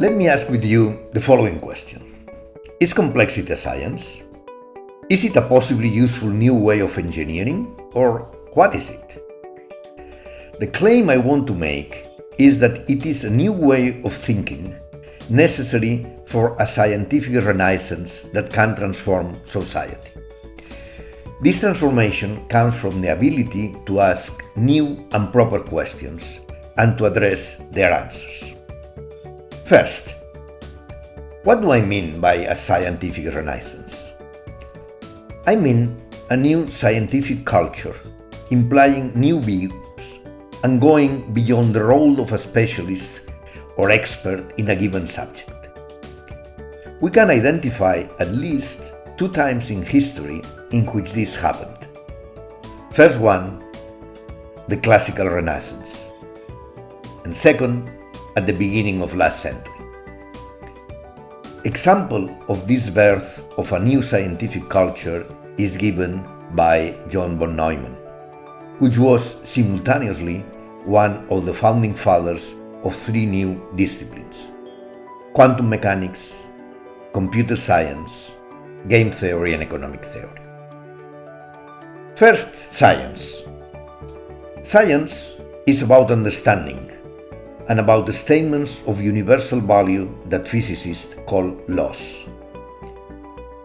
Let me ask with you the following question. Is complexity a science? Is it a possibly useful new way of engineering? Or what is it? The claim I want to make is that it is a new way of thinking necessary for a scientific renaissance that can transform society. This transformation comes from the ability to ask new and proper questions and to address their answers. First, what do I mean by a scientific renaissance? I mean a new scientific culture, implying new views and going beyond the role of a specialist or expert in a given subject. We can identify at least two times in history in which this happened. First one, the classical renaissance, and second, at the beginning of last century. Example of this birth of a new scientific culture is given by John von Neumann, which was simultaneously one of the founding fathers of three new disciplines quantum mechanics, computer science, game theory, and economic theory. First, science. Science is about understanding and about the statements of universal value that physicists call laws.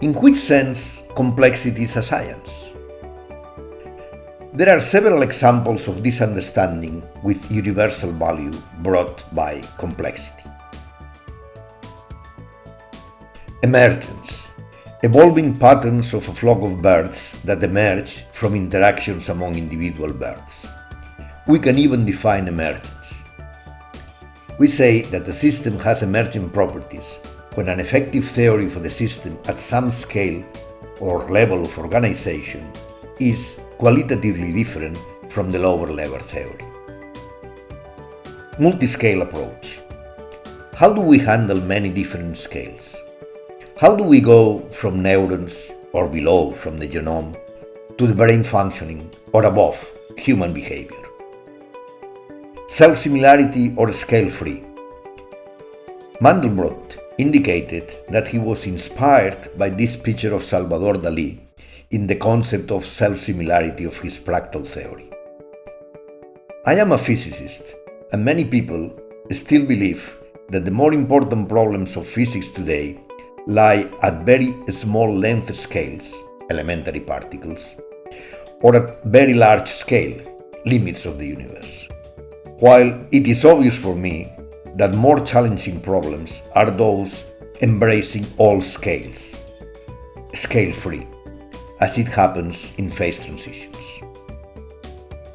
In which sense complexity is a science? There are several examples of this understanding with universal value brought by complexity. Emergence evolving patterns of a flock of birds that emerge from interactions among individual birds. We can even define emergence. We say that the system has emergent properties when an effective theory for the system at some scale or level of organization is qualitatively different from the lower level theory. Multiscale approach. How do we handle many different scales? How do we go from neurons or below from the genome to the brain functioning or above human behavior? Self-similarity or scale-free? Mandelbrot indicated that he was inspired by this picture of Salvador Dali in the concept of self-similarity of his fractal theory. I am a physicist, and many people still believe that the more important problems of physics today lie at very small length scales, elementary particles, or at very large scale, limits of the universe. While it is obvious for me that more challenging problems are those embracing all scales, scale free as it happens in phase transitions.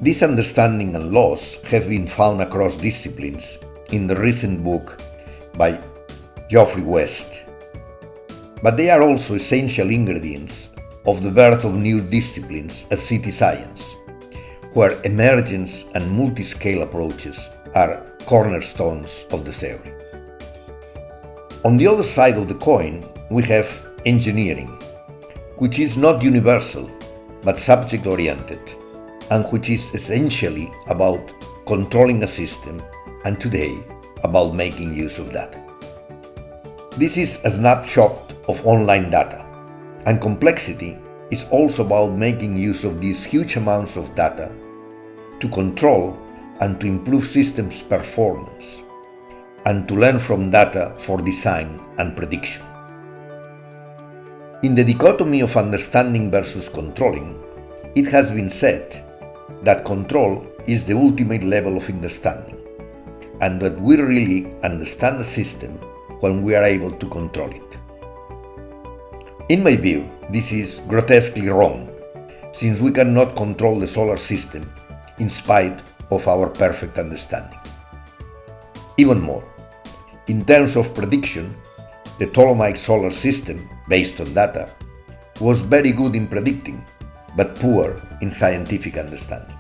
This understanding and laws have been found across disciplines in the recent book by Geoffrey West, but they are also essential ingredients of the birth of new disciplines as city science, where emergence and multi-scale approaches are cornerstones of the theory. On the other side of the coin, we have engineering, which is not universal but subject oriented, and which is essentially about controlling a system and today about making use of that. This is a snapshot of online data, and complexity is also about making use of these huge amounts of data to control and to improve systems performance, and to learn from data for design and prediction. In the dichotomy of understanding versus controlling, it has been said that control is the ultimate level of understanding, and that we really understand the system when we are able to control it. In my view, this is grotesquely wrong, since we cannot control the solar system in spite of our perfect understanding. Even more, in terms of prediction, the Ptolemaic solar system, based on data, was very good in predicting, but poor in scientific understanding.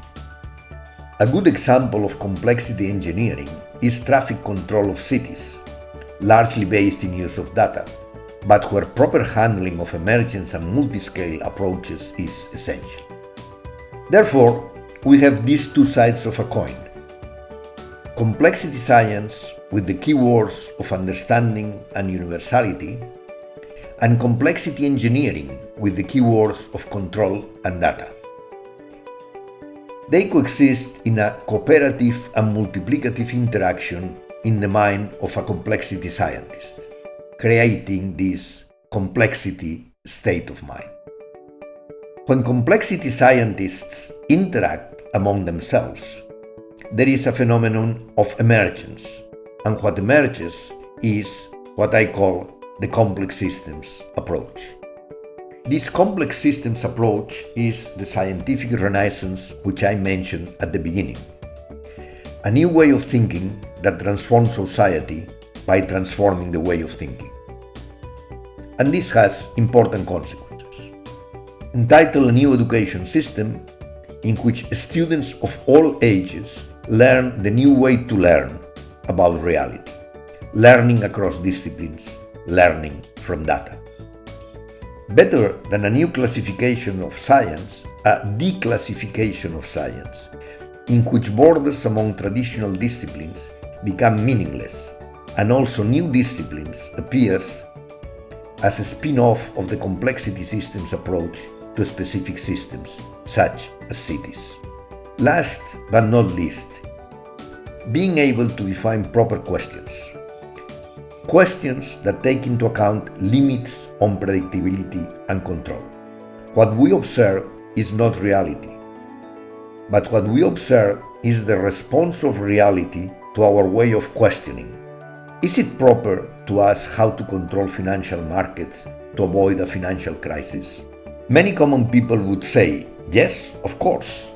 A good example of complexity engineering is traffic control of cities, largely based in use of data, but where proper handling of emergence and multi-scale approaches is essential. Therefore, we have these two sides of a coin. complexity science with the keywords of understanding and universality, and complexity engineering with the keywords of control and data. They coexist in a cooperative and multiplicative interaction in the mind of a complexity scientist, creating this complexity state of mind. When complexity scientists interact among themselves, there is a phenomenon of emergence, and what emerges is what I call the complex systems approach. This complex systems approach is the scientific renaissance which I mentioned at the beginning. A new way of thinking that transforms society by transforming the way of thinking. And this has important consequences. Entitled A New Education System, in which students of all ages learn the new way to learn about reality, learning across disciplines, learning from data. Better than a new classification of science, a declassification of science, in which borders among traditional disciplines become meaningless and also new disciplines appears as a spin-off of the complexity systems approach to specific systems, such as cities. Last but not least, being able to define proper questions. Questions that take into account limits on predictability and control. What we observe is not reality, but what we observe is the response of reality to our way of questioning. Is it proper to ask how to control financial markets to avoid a financial crisis? Many common people would say, yes, of course,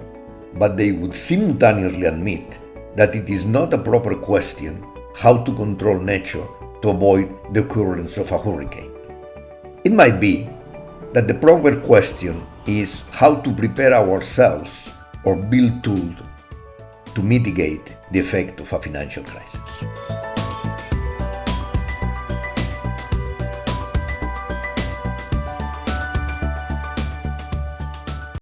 but they would simultaneously admit that it is not a proper question how to control nature to avoid the occurrence of a hurricane. It might be that the proper question is how to prepare ourselves or build tools to mitigate the effect of a financial crisis.